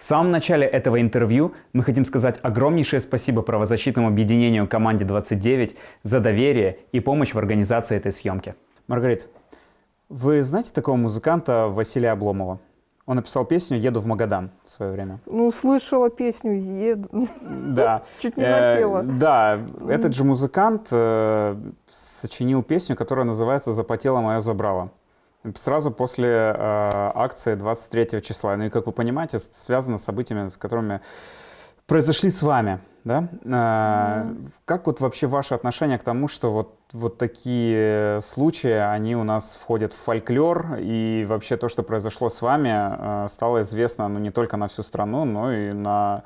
В самом начале этого интервью мы хотим сказать огромнейшее спасибо правозащитному объединению «Команде 29» за доверие и помощь в организации этой съемки. Маргарит, вы знаете такого музыканта Василия Обломова? Он написал песню «Еду в Магадан» в свое время. Ну, слышала песню «Еду». Да. Чуть не напела. Да, этот же музыкант э, сочинил песню, которая называется «Запотело мое забрало». Сразу после э, акции 23 числа. Ну и, как вы понимаете, связано с событиями, с которыми произошли с вами. Да? Mm. Как вот вообще ваше отношение к тому, что вот, вот такие случаи, они у нас входят в фольклор, и вообще то, что произошло с вами, э, стало известно ну, не только на всю страну, но и на,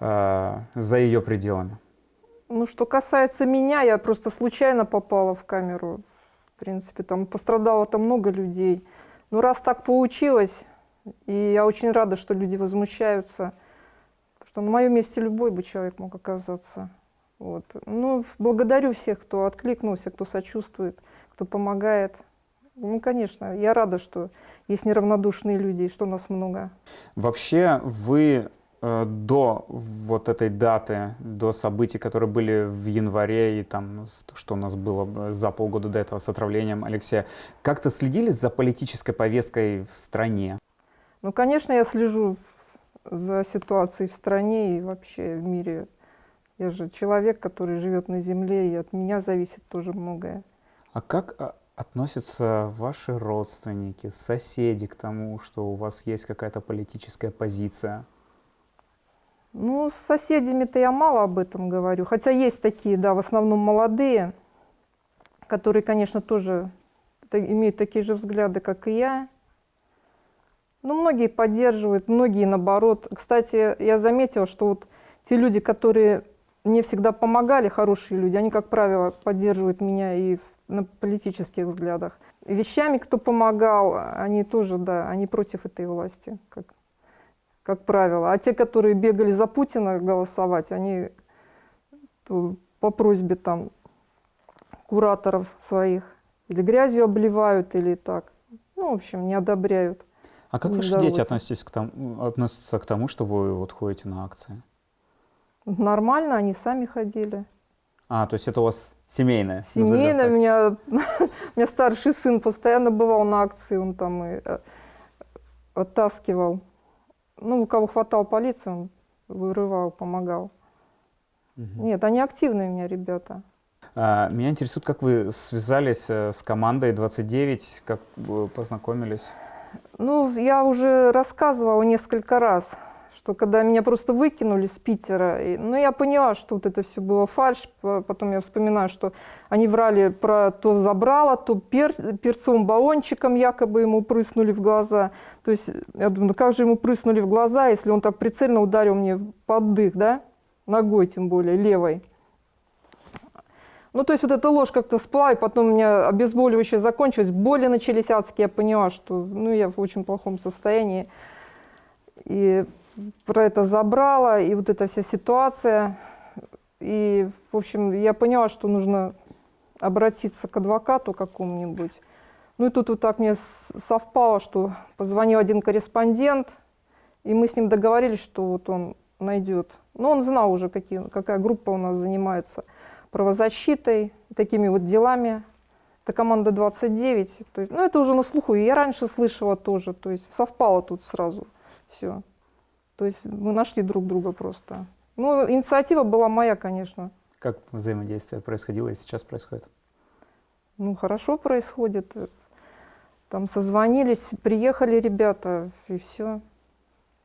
э, за ее пределами? Ну, что касается меня, я просто случайно попала в камеру принципе, там пострадало там много людей. Но раз так получилось, и я очень рада, что люди возмущаются, что на моем месте любой бы человек мог оказаться. Вот. Ну, благодарю всех, кто откликнулся, кто сочувствует, кто помогает. Ну, конечно, я рада, что есть неравнодушные люди, и что нас много. Вообще, вы до вот этой даты, до событий, которые были в январе и там, что у нас было за полгода до этого с отравлением Алексея, как-то следили за политической повесткой в стране? Ну, конечно, я слежу за ситуацией в стране и вообще в мире. Я же человек, который живет на земле, и от меня зависит тоже многое. А как а, относятся ваши родственники, соседи к тому, что у вас есть какая-то политическая позиция? Ну, с соседями-то я мало об этом говорю. Хотя есть такие, да, в основном молодые, которые, конечно, тоже имеют такие же взгляды, как и я. Но многие поддерживают, многие наоборот. Кстати, я заметила, что вот те люди, которые мне всегда помогали, хорошие люди, они, как правило, поддерживают меня и на политических взглядах. Вещами, кто помогал, они тоже, да, они против этой власти, как как правило. А те, которые бегали за Путина голосовать, они по просьбе там кураторов своих или грязью обливают, или так. Ну, в общем, не одобряют. А как ваши дети относитесь к тому, относятся к тому, что вы вот ходите на акции? Нормально, они сами ходили. А, то есть это у вас семейное? Семейное. У меня, у меня старший сын постоянно бывал на акции, он там и э, оттаскивал ну, у кого хватал полиции, вырывал, помогал. Угу. Нет, они активные у меня ребята. А, меня интересует, как вы связались э, с командой 29, как вы познакомились? Ну, я уже рассказывала несколько раз что когда меня просто выкинули с Питера, и, ну, я поняла, что вот это все было фальш, потом я вспоминаю, что они врали про то забрало, то пер, перцовым баллончиком якобы ему прыснули в глаза. То есть я думаю, ну как же ему прыснули в глаза, если он так прицельно ударил мне под дых, да, ногой тем более, левой. Ну, то есть вот эта ложь как-то всплыла, и потом у меня обезболивающее закончилось, боли начались адские, я поняла, что, ну, я в очень плохом состоянии. И про это забрала, и вот эта вся ситуация. И, в общем, я поняла, что нужно обратиться к адвокату какому-нибудь. Ну и тут вот так мне совпало, что позвонил один корреспондент, и мы с ним договорились, что вот он найдет. Но он знал уже, какие, какая группа у нас занимается правозащитой, такими вот делами. Это команда 29. То есть, ну, это уже на слуху. И я раньше слышала тоже. То есть совпало тут сразу все. То есть мы нашли друг друга просто. Ну, инициатива была моя, конечно. Как взаимодействие происходило и сейчас происходит? Ну, хорошо происходит. Там созвонились, приехали ребята, и все.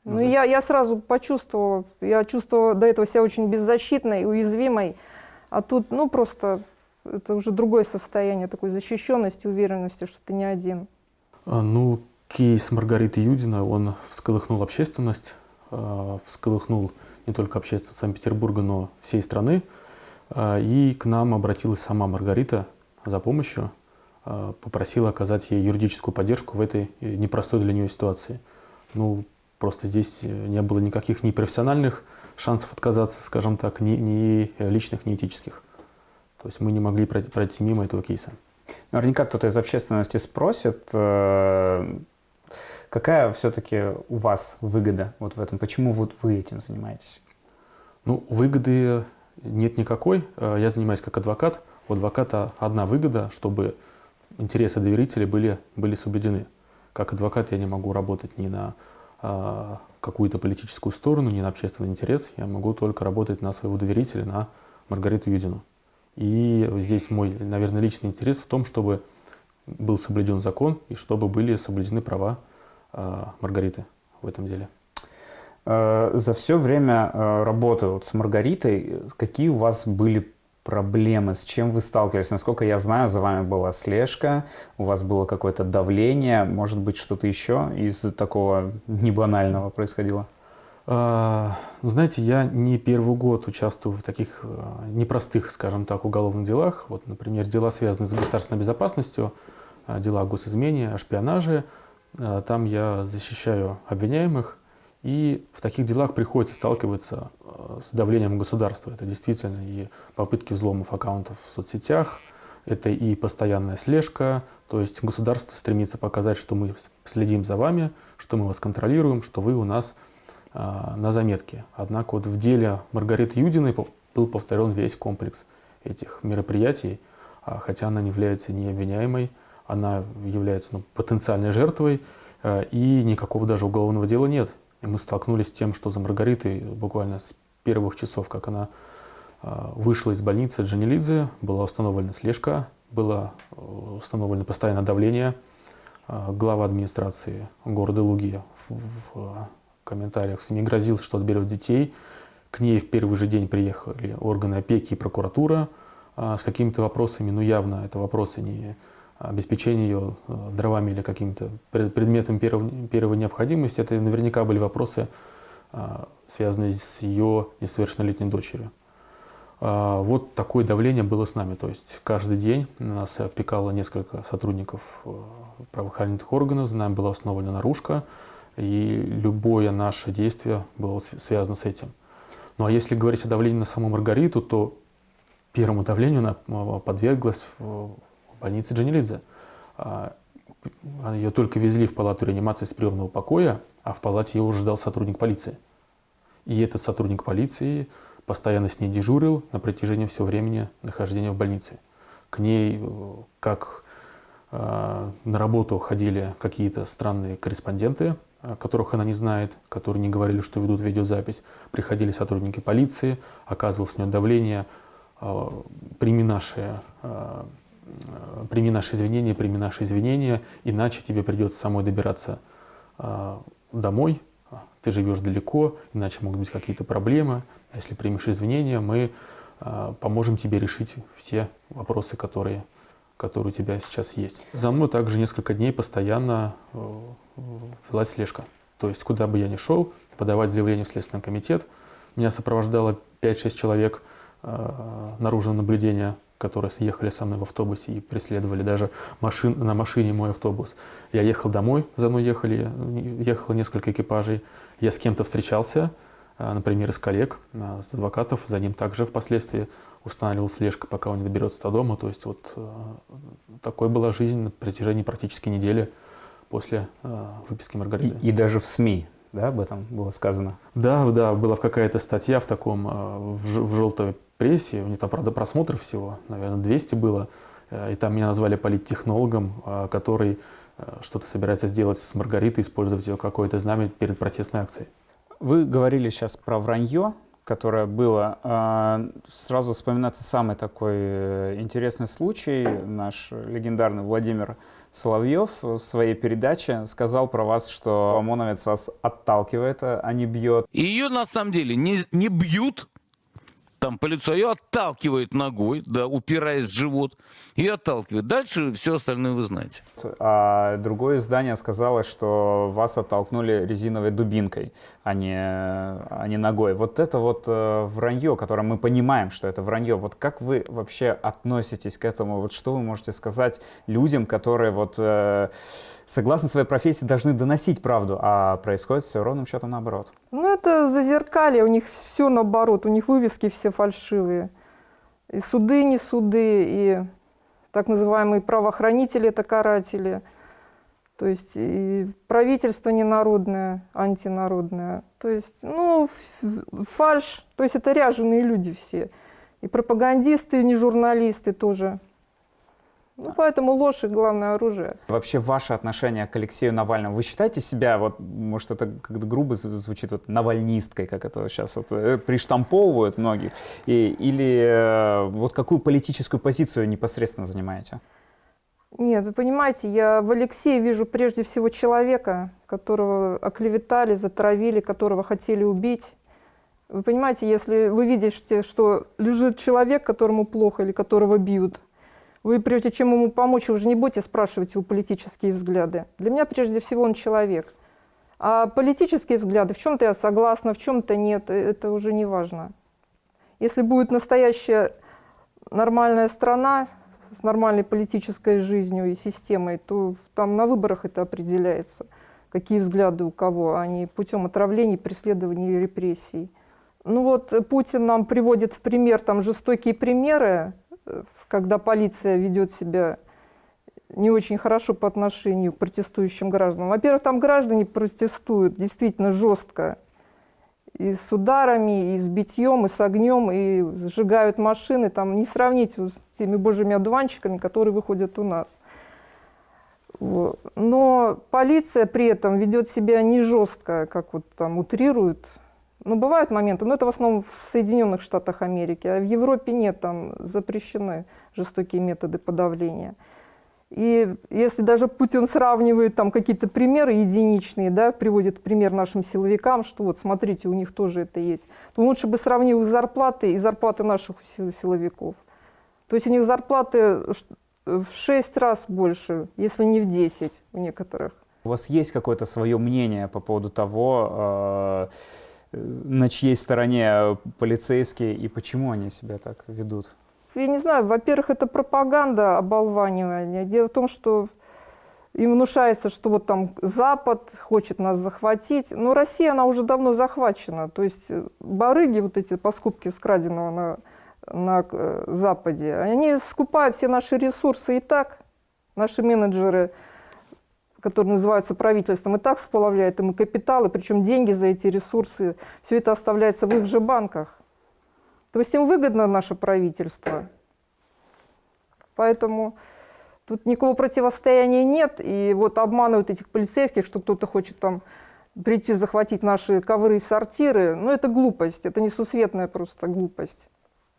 Ну, ну я, я сразу почувствовала, я чувствовала до этого себя очень беззащитной, уязвимой, а тут, ну, просто это уже другое состояние такой защищенности, уверенности, что ты не один. А, ну, кейс Маргариты Юдина, он всколыхнул общественность, всколыхнул не только общественность Санкт-Петербурга, но всей страны. Э, и к нам обратилась сама Маргарита за помощью, э, попросила оказать ей юридическую поддержку в этой непростой для нее ситуации. Ну, просто здесь не было никаких ни профессиональных шансов отказаться, скажем так, ни, ни личных, ни этических. То есть мы не могли пройти мимо этого кейса. Наверняка кто-то из общественности спросит, Какая все-таки у вас выгода вот в этом? Почему вот вы этим занимаетесь? Ну, выгоды нет никакой. Э, я занимаюсь как адвокат. У адвоката одна выгода, чтобы интересы доверителей были, были соблюдены. Как адвокат я не могу работать ни на а, какую-то политическую сторону, ни на общественный интерес. Я могу только работать на своего доверителя, на Маргариту Юдину. И здесь мой, наверное, личный интерес в том, чтобы был соблюден закон и чтобы были соблюдены права э, Маргариты в этом деле. Э, за все время э, работы вот с Маргаритой, какие у вас были проблемы, с чем вы сталкивались? Насколько я знаю, за вами была слежка, у вас было какое-то давление, может быть, что-то еще из такого небанального происходило? А, знаете, я не первый год участвую в таких непростых, скажем так, уголовных делах. Вот, например, дела, связанные с государственной безопасностью, дела о госизмене, о шпионаже. Там я защищаю обвиняемых, и в таких делах приходится сталкиваться э, с давлением государства. Это действительно и попытки взломов аккаунтов в соцсетях, это и постоянная слежка. То есть государство стремится показать, что мы следим за вами, что мы вас контролируем, что вы у нас а, на заметке. Однако вот в деле Маргариты Юдиной был повторен весь комплекс этих мероприятий, а, хотя она не является не обвиняемой, она является ну, потенциальной жертвой, а, и никакого даже уголовного дела нет. И мы столкнулись с тем, что за Маргаритой буквально с первых часов, как она а, вышла из больницы Джанилидзе, была установлена слежка, было э, установлено постоянное давление. Глава администрации города Луги в, комментариях СМИ грозил, что отберет детей. К ней в первый же день приехали органы опеки и прокуратура с какими-то вопросами, но явно это вопросы не обеспечение ее э, дровами или каким-то предметом первой, необходимости, это наверняка были вопросы, а, связанные с ее несовершеннолетней дочерью. А, вот такое давление было с нами. То есть каждый день нас опекало несколько сотрудников э, правоохранительных органов, за нами была установлена наружка, и любое наше действие было связано с этим. Ну а если говорить о давлении на саму Маргариту, то первому давлению она э, подверглась больнице Джанилидзе. А, ее только везли в палату реанимации с приемного покоя, а в палате ее уже ждал сотрудник полиции. И этот сотрудник полиции постоянно с ней дежурил на протяжении всего времени нахождения в больнице. К ней, э, как э, на работу ходили какие-то странные корреспонденты, которых она не знает, которые не говорили, что ведут видеозапись. Приходили сотрудники полиции, оказывалось с нее давление, э, прими наши Э, прими наши извинения, прими наши извинения, иначе тебе придется самой добираться э, домой, ты живешь далеко, иначе могут быть какие-то проблемы. Если примешь извинения, мы э, поможем тебе решить все вопросы, которые, которые у тебя сейчас есть. За мной также несколько дней постоянно велась слежка. То есть, куда бы я ни шел, подавать заявление в Следственный комитет. Меня сопровождало 5-6 человек наружного наблюдения которые съехали со мной в автобусе и преследовали даже машин, на машине мой автобус. Я ехал домой, за мной ехали, ехало несколько экипажей. Я с кем-то встречался, а, например, из коллег, а, с адвокатов. За ним также впоследствии устанавливал слежка, пока он не доберется до дома. То есть вот а, такой была жизнь на протяжении практически недели после выписки Маргариты. И, и даже в СМИ да, об этом было сказано? Да, да, была какая-то статья в таком, в, в желтой прессе, у них там, правда, просмотров всего, наверное, 200 было, э, и там меня назвали политтехнологом, э, который э, что-то собирается сделать с Маргаритой, использовать ее какое-то знамя перед протестной акцией. Вы говорили сейчас про вранье, которое было. А, сразу вспоминается самый такой интересный случай. Наш легендарный Владимир Соловьев в своей передаче сказал про вас, что ОМОНовец вас отталкивает, а не бьет. Ее на самом деле не, не бьют, там по лицу, ее отталкивает ногой, да, упираясь в живот, и отталкивает. Дальше все остальное вы знаете. А другое издание сказало, что вас оттолкнули резиновой дубинкой, а не, а не ногой. Вот это вот э, вранье, которое мы понимаем, что это вранье. Вот как вы вообще относитесь к этому? Вот что вы можете сказать людям, которые вот... Э, согласно своей профессии, должны доносить правду, а происходит все ровным счетом наоборот. Ну, это зазеркалье, у них все наоборот, у них вывески все фальшивые. И суды не суды, и так называемые правоохранители – это каратели. То есть и правительство ненародное, антинародное. То есть, ну, фальш. То есть это ряженые люди все. И пропагандисты, и не журналисты тоже. Ну, поэтому ложь их главное оружие. Вообще ваше отношение к Алексею Навальному, вы считаете себя, вот, может это как-то грубо звучит, вот, навальнисткой, как это сейчас вот, э, приштамповывают многих, и, или э, вот какую политическую позицию непосредственно занимаете? Нет, вы понимаете, я в Алексее вижу прежде всего человека, которого оклеветали, затравили, которого хотели убить. Вы понимаете, если вы видите, что лежит человек, которому плохо или которого бьют, вы, прежде чем ему помочь, вы же не будете спрашивать его политические взгляды. Для меня, прежде всего, он человек. А политические взгляды, в чем-то я согласна, в чем-то нет, э, это уже не важно. Если будет настоящая нормальная страна с нормальной политической жизнью и системой, то там на выборах это определяется, какие взгляды у кого, а не путем отравлений, преследований и репрессий. Ну вот Путин нам приводит в пример там жестокие примеры, э, когда полиция ведет себя не очень хорошо по отношению к протестующим гражданам. Во-первых, там граждане протестуют действительно жестко. И с ударами, и с битьем, и с огнем, и сжигают машины. Там не сравнить с теми божьими одуванчиками, которые выходят у нас. Но полиция при этом ведет себя не жестко, как вот там утрируют ну, бывают моменты, но это в основном в Соединенных Штатах Америки, а в Европе нет, там запрещены жестокие методы подавления. И если даже Путин сравнивает там какие-то примеры единичные, да, приводит пример нашим силовикам, что вот смотрите, у них тоже это есть, то лучше бы сравнил их зарплаты и зарплаты наших силовиков. То есть у них зарплаты в 6 раз больше, если не в 10 у некоторых. У вас есть какое-то свое мнение по поводу того, э на чьей стороне полицейские и почему они себя так ведут? Я не знаю, во-первых, это пропаганда оболванивания. Дело в том, что им внушается, что вот там Запад хочет нас захватить. Но Россия, она уже давно захвачена. То есть барыги, вот эти по скупке скраденного на, на э, Западе, они скупают все наши ресурсы и так. Наши менеджеры которые называются правительством, и так сплавляет им капиталы, причем деньги за эти ресурсы, все это оставляется в их же банках. То есть им выгодно наше правительство. Поэтому тут никакого противостояния нет. И вот обманывают этих полицейских, что кто-то хочет там прийти захватить наши ковры и сортиры. Ну, это глупость, это несусветная просто глупость.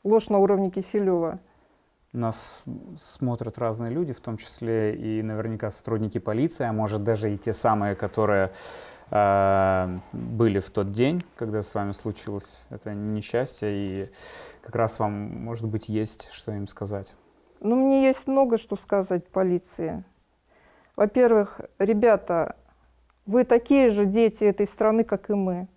Ложь на уровне Киселева. Нас смотрят разные люди, в том числе и наверняка сотрудники полиции, а может даже и те самые, которые э, были в тот день, когда с вами случилось это несчастье, и как раз вам, может быть, есть что им сказать. Ну, мне есть много что сказать полиции. Во-первых, ребята, вы такие же дети этой страны, как и мы.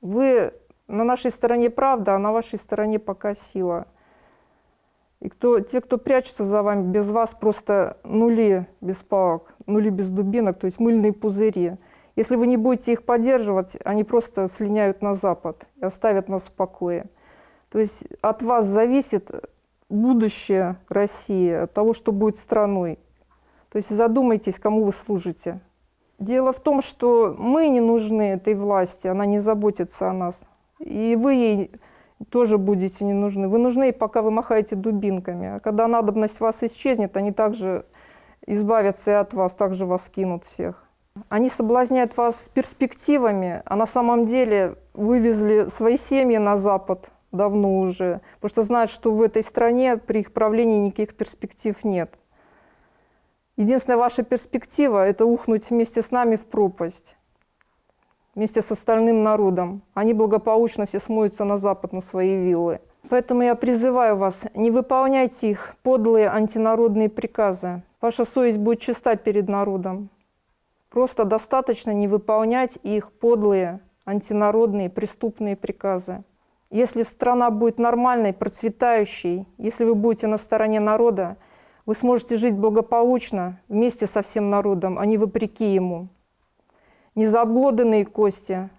Вы на нашей стороне правда, а на вашей стороне пока сила. И кто, те, кто прячется за вами, без вас просто нули без палок, нули без дубинок, то есть мыльные пузыри. Если вы не будете их поддерживать, они просто слиняют на Запад и оставят нас в покое. То есть от вас зависит будущее России, от того, что будет страной. То есть задумайтесь, кому вы служите. Дело в том, что мы не нужны этой власти, она не заботится о нас. И вы ей тоже будете не нужны. Вы нужны, пока вы махаете дубинками. А когда надобность вас исчезнет, они также избавятся и от вас, также вас кинут всех. Они соблазняют вас перспективами, а на самом деле вывезли свои семьи на Запад давно уже, потому что знают, что в этой стране при их правлении никаких перспектив нет. Единственная ваша перспектива – это ухнуть вместе с нами в пропасть вместе с остальным народом. Они благополучно все смоются на запад, на свои виллы. Поэтому я призываю вас, не выполняйте их подлые антинародные приказы. Ваша совесть будет чиста перед народом. Просто достаточно не выполнять их подлые антинародные преступные приказы. Если страна будет нормальной, процветающей, если вы будете на стороне народа, вы сможете жить благополучно вместе со всем народом, а не вопреки ему не за обглоданные кости,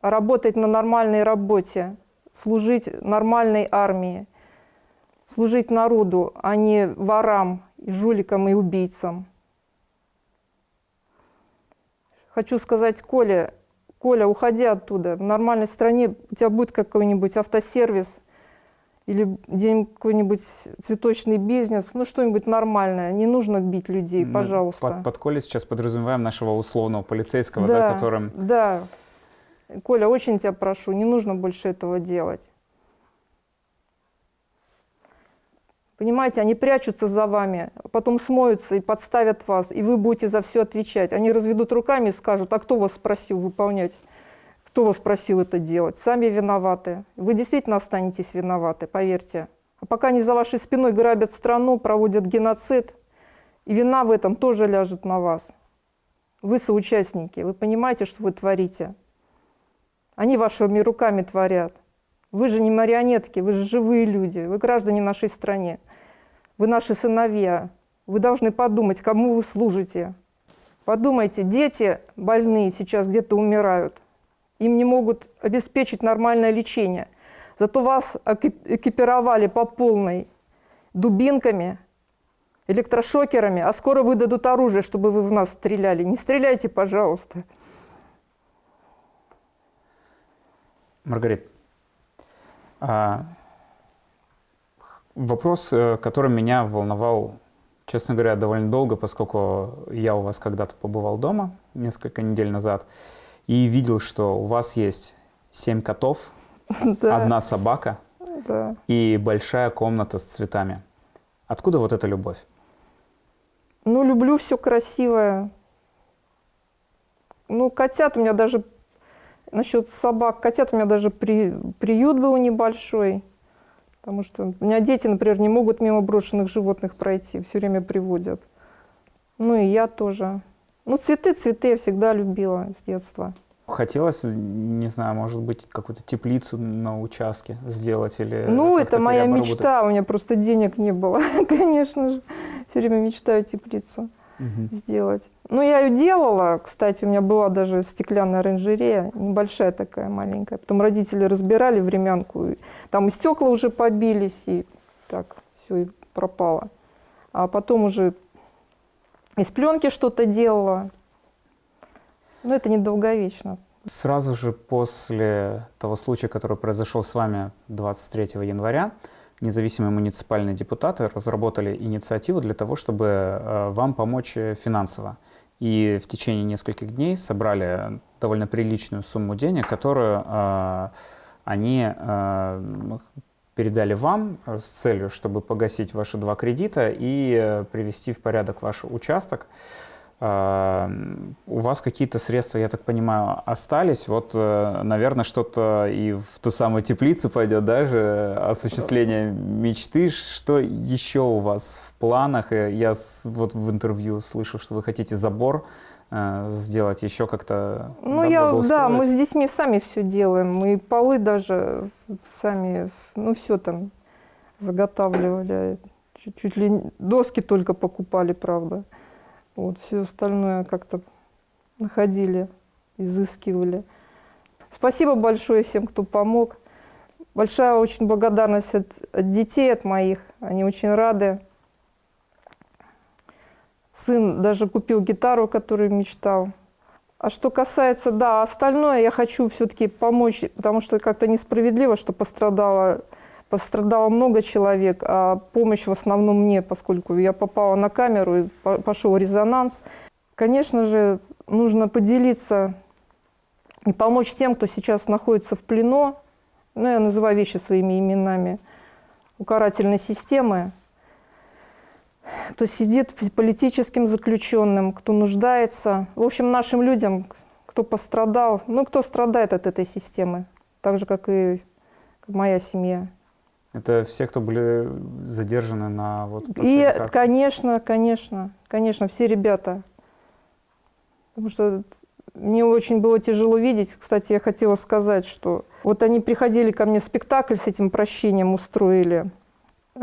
работать на нормальной работе, служить нормальной армии, служить народу, а не ворам и жуликам, и убийцам. Хочу сказать Коле, Коля, уходи оттуда. В нормальной стране у тебя будет какой-нибудь автосервис или где-нибудь какой-нибудь цветочный бизнес, ну что-нибудь нормальное. Не нужно бить людей, Мы пожалуйста. Под, под Колей сейчас подразумеваем нашего условного полицейского, да, да, которым... да. Коля, очень тебя прошу, не нужно больше этого делать. Понимаете, они прячутся за вами, потом смоются и подставят вас, и вы будете за все отвечать. Они разведут руками и скажут, а кто вас спросил выполнять? Кто вас просил это делать? Сами виноваты. Вы действительно останетесь виноваты, поверьте. А пока они за вашей спиной грабят страну, проводят геноцид, и вина в этом тоже ляжет на вас. Вы соучастники, вы понимаете, что вы творите. Они вашими руками творят. Вы же не марионетки, вы же живые люди, вы граждане нашей страны. Вы наши сыновья. Вы должны подумать, кому вы служите. Подумайте, дети больные сейчас где-то умирают. Им не могут обеспечить нормальное лечение. Зато вас экипировали по полной дубинками, электрошокерами, а скоро выдадут оружие, чтобы вы в нас стреляли. Не стреляйте, пожалуйста. Маргарит, а, Вопрос, э, который меня волновал, честно говоря, довольно долго, поскольку я у вас когда-то побывал дома несколько недель назад и видел, что у вас есть семь котов, да. одна собака да. и большая комната с цветами. Откуда вот эта любовь? Ну, люблю все красивое. Ну, котят у меня даже, насчет собак, котят у меня даже при, приют был небольшой. Потому что у меня дети, например, не могут мимо брошенных животных пройти, все время приводят. Ну и я тоже. Ну, цветы, цветы я всегда любила с детства. Хотелось, не знаю, может быть, какую-то теплицу на участке сделать или... Ну, это моя мечта, у меня просто денег не было, конечно же. Все время мечтаю теплицу угу. сделать. Ну, я ее делала, кстати, у меня была даже стеклянная оранжерея, небольшая такая маленькая. Потом родители разбирали времянку, там и стекла уже побились, и так все и пропало. А потом уже из пленки что-то делала. Но это недолговечно. Сразу же после того случая, который произошел с вами 23 января, независимые муниципальные депутаты разработали инициативу для того, чтобы э, вам помочь э, финансово. И в течение нескольких дней собрали довольно приличную сумму денег, которую э, они передали вам с целью, чтобы погасить ваши два кредита и привести в порядок ваш участок. У вас какие-то средства, я так понимаю, остались. Вот, э, наверное, что-то и в ту самую теплицу пойдет даже осуществление мечты. Что еще у вас в планах? Я вот в интервью слышал, что вы хотите забор э, сделать, еще как-то Ну, я, да, мы с детьми сами все делаем. Мы полы даже сами, ну, все там заготавливали. Чуть, чуть ли доски только покупали, правда. Вот, все остальное как-то находили, изыскивали. Спасибо большое всем, кто помог. Большая очень благодарность от, от детей, от моих. Они очень рады. Сын даже купил гитару, которую мечтал. А что касается, да, остальное я хочу все-таки помочь, потому что как-то несправедливо, что пострадало Пострадало много человек, а помощь в основном мне, поскольку я попала на камеру и пошел резонанс. Конечно же, нужно поделиться и помочь тем, кто сейчас находится в плену, ну, я называю вещи своими именами, у карательной системы, кто сидит политическим заключенным, кто нуждается. В общем, нашим людям, кто пострадал, ну, кто страдает от этой системы, так же, как и моя семья. Это все, кто были задержаны на вот И, конечно, конечно, конечно, все ребята. Потому что мне очень было тяжело видеть. Кстати, я хотела сказать, что вот они приходили ко мне спектакль с этим прощением устроили.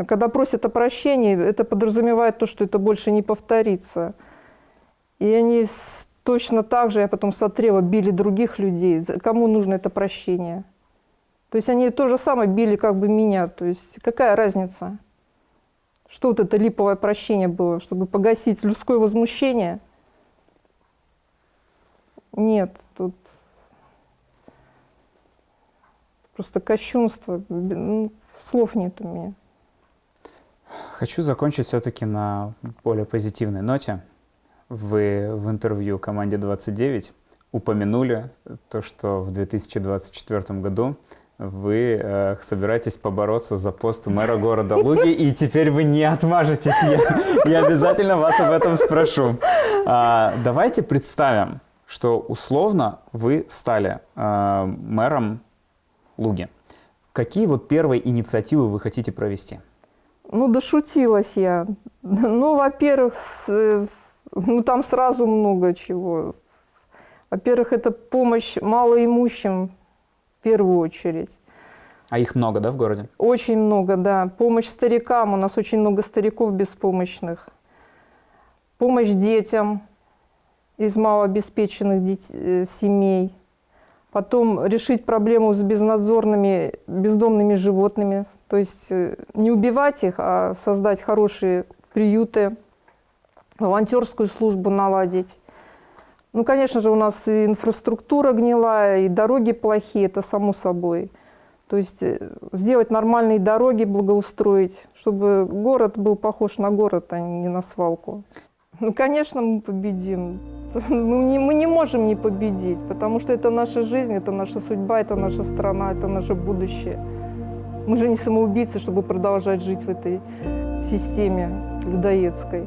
Когда просят о прощении, это подразумевает то, что это больше не повторится. И они точно так же, я потом смотрела, били других людей. Кому нужно это прощение? То есть они то же самое били как бы меня. То есть какая разница? Что вот это липовое прощение было, чтобы погасить людское возмущение? Нет, тут просто кощунство, ну, слов нет у меня. Хочу закончить все-таки на более позитивной ноте. Вы в интервью команде 29 упомянули то, что в 2024 году вы э, собираетесь побороться за пост мэра города Луги, и теперь вы не отмажетесь. Я, я обязательно вас об этом спрошу. А, давайте представим, что условно вы стали э, мэром Луги. Какие вот первые инициативы вы хотите провести? Ну, дошутилась я. Ну, во-первых, э, ну, там сразу много чего. Во-первых, это помощь малоимущим в первую очередь. А их много, да, в городе? Очень много, да. Помощь старикам. У нас очень много стариков беспомощных. Помощь детям из малообеспеченных э, семей. Потом решить проблему с безнадзорными бездомными животными. То есть э, не убивать их, а создать хорошие приюты, волонтерскую службу наладить. Ну, конечно же, у нас и инфраструктура гнилая, и дороги плохие, это само собой. То есть э, сделать нормальные дороги, благоустроить, чтобы город был похож на город, а не на свалку. Ну, конечно, мы победим. Мы не, мы не можем не победить, потому что это наша жизнь, это наша судьба, это наша страна, это наше будущее. Мы же не самоубийцы, чтобы продолжать жить в этой системе людоедской.